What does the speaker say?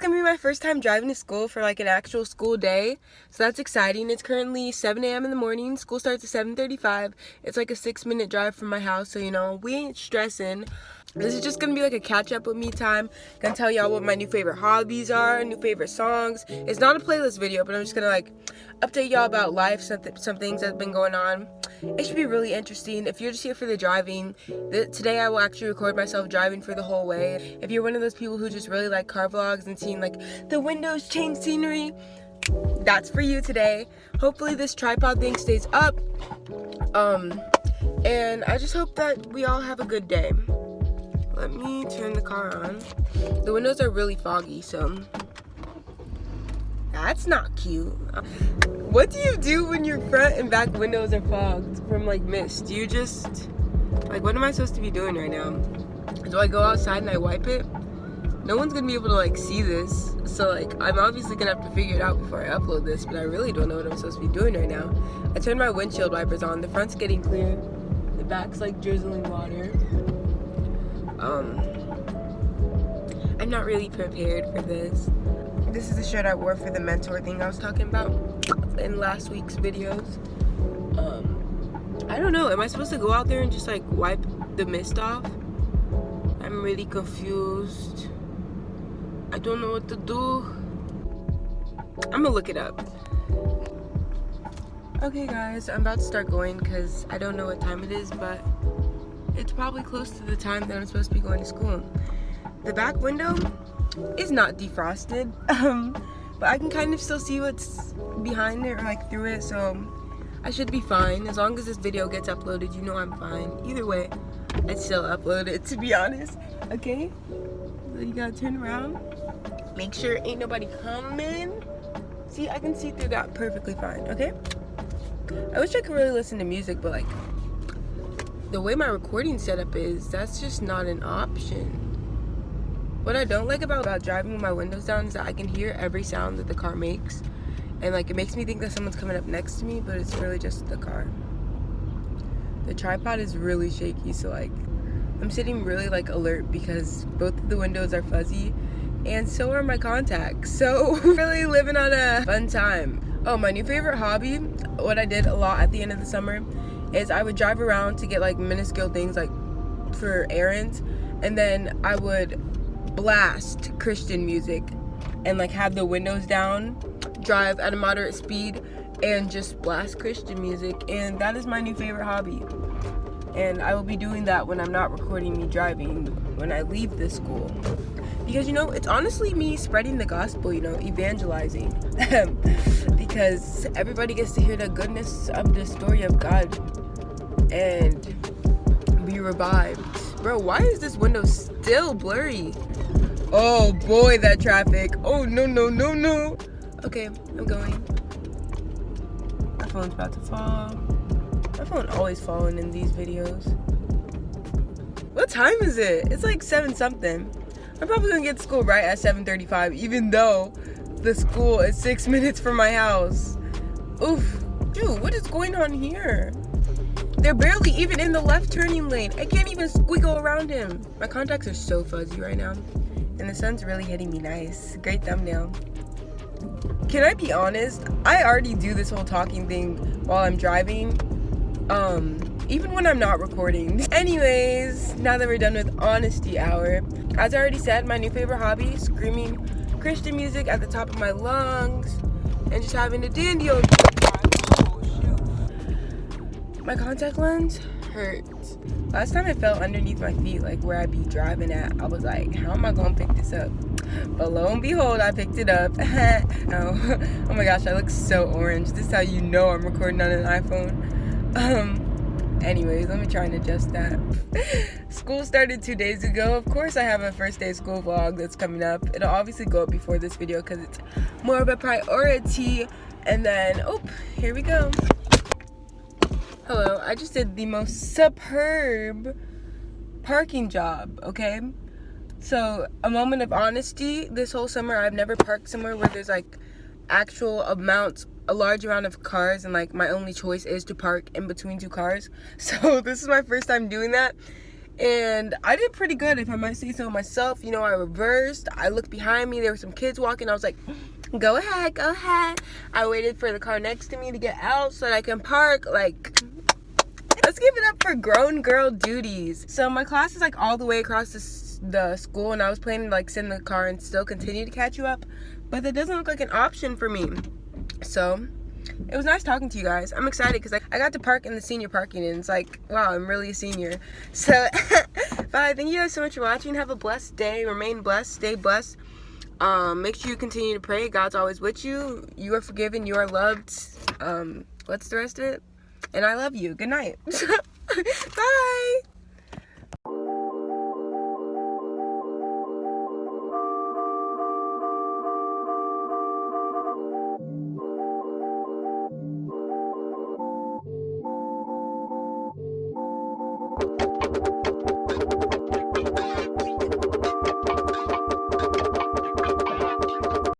gonna be my first time driving to school for like an actual school day. So that's exciting. It's currently 7 a.m in the morning. School starts at 7:35. it's like a six minute drive from my house so you know we ain't stressing. This is just gonna be like a catch up with me time. Gonna tell y'all what my new favorite hobbies are new favorite songs. It's not a playlist video but i'm just gonna like update y'all about life some, th some things that have been going on. It should be really interesting. If you're just here for the driving th today i will actually record myself driving for the whole way. If you're one of those people who just really like car vlogs and seeing like the windows change scenery that's for you today hopefully this tripod thing stays up um and i just hope that we all have a good day let me turn the car on. The windows are really foggy, so that's not cute. What do you do when your front and back windows are fogged from like mist? Do you just, like what am I supposed to be doing right now? Do I go outside and I wipe it? No one's gonna be able to like see this. So like I'm obviously gonna have to figure it out before I upload this, but I really don't know what I'm supposed to be doing right now. I turned my windshield wipers on. The front's getting clear. The back's like drizzling water um i'm not really prepared for this this is the shirt i wore for the mentor thing i was talking about in last week's videos um i don't know am i supposed to go out there and just like wipe the mist off i'm really confused don't know what to do i'm gonna look it up okay guys i'm about to start going because i don't know what time it is but it's probably close to the time that I'm supposed to be going to school. The back window is not defrosted, um, but I can kind of still see what's behind it or like through it, so I should be fine. As long as this video gets uploaded, you know I'm fine. Either way, I'd still upload it, to be honest. Okay? So you gotta turn around. Make sure ain't nobody coming. See, I can see through that perfectly fine, okay? I wish I could really listen to music, but like, the way my recording setup is, that's just not an option. What I don't like about, about driving with my windows down is that I can hear every sound that the car makes. And like it makes me think that someone's coming up next to me, but it's really just the car. The tripod is really shaky, so like I'm sitting really like alert because both of the windows are fuzzy and so are my contacts. So really living on a fun time. Oh, my new favorite hobby, what I did a lot at the end of the summer is I would drive around to get like minuscule things like for errands and then I would blast Christian music and like have the windows down, drive at a moderate speed and just blast Christian music and that is my new favorite hobby. And I will be doing that when I'm not recording me driving when I leave this school. Because you know, it's honestly me spreading the gospel, you know, evangelizing. because everybody gets to hear the goodness of the story of God and be revived. Bro, why is this window still blurry? Oh boy, that traffic. Oh no, no, no, no. Okay, I'm going. My phone's about to fall. My phone always falling in these videos. What time is it? It's like 7 something. I'm probably gonna get to school right at 7.35 even though the school is six minutes from my house. Oof. Dude, what is going on here? They're barely even in the left turning lane. I can't even squiggle around him. My contacts are so fuzzy right now. And the sun's really hitting me nice. Great thumbnail. Can I be honest? I already do this whole talking thing while I'm driving. Um, even when I'm not recording. Anyways, now that we're done with honesty hour, as I already said, my new favorite hobby, screaming Christian music at the top of my lungs and just having a dandy old my contact lens hurts. Last time it fell underneath my feet, like where I'd be driving at, I was like, how am I gonna pick this up? But lo and behold, I picked it up. oh, oh my gosh, I look so orange. This is how you know I'm recording on an iPhone. Um, anyways, let me try and adjust that. school started two days ago. Of course, I have a first day school vlog that's coming up. It'll obviously go up before this video because it's more of a priority. And then, oh, here we go. Hello, I just did the most superb parking job, okay? So, a moment of honesty, this whole summer I've never parked somewhere where there's like actual amounts, a large amount of cars and like my only choice is to park in between two cars. So, this is my first time doing that and I did pretty good if I might say so myself. You know, I reversed. I looked behind me. There were some kids walking. I was like, go ahead, go ahead. I waited for the car next to me to get out so that I can park. Like, let's give it up for grown girl duties. So my class is like all the way across the, the school and I was planning to like in the car and still continue to catch you up. But that doesn't look like an option for me. So it was nice talking to you guys. I'm excited because I, I got to park in the senior parking and it's like, wow, I'm really a senior. So, bye. Thank you guys so much for watching. Have a blessed day. Remain blessed. Stay blessed. Um, make sure you continue to pray. God's always with you. You are forgiven. You are loved. Um, what's the rest of it? And I love you. Good night. bye.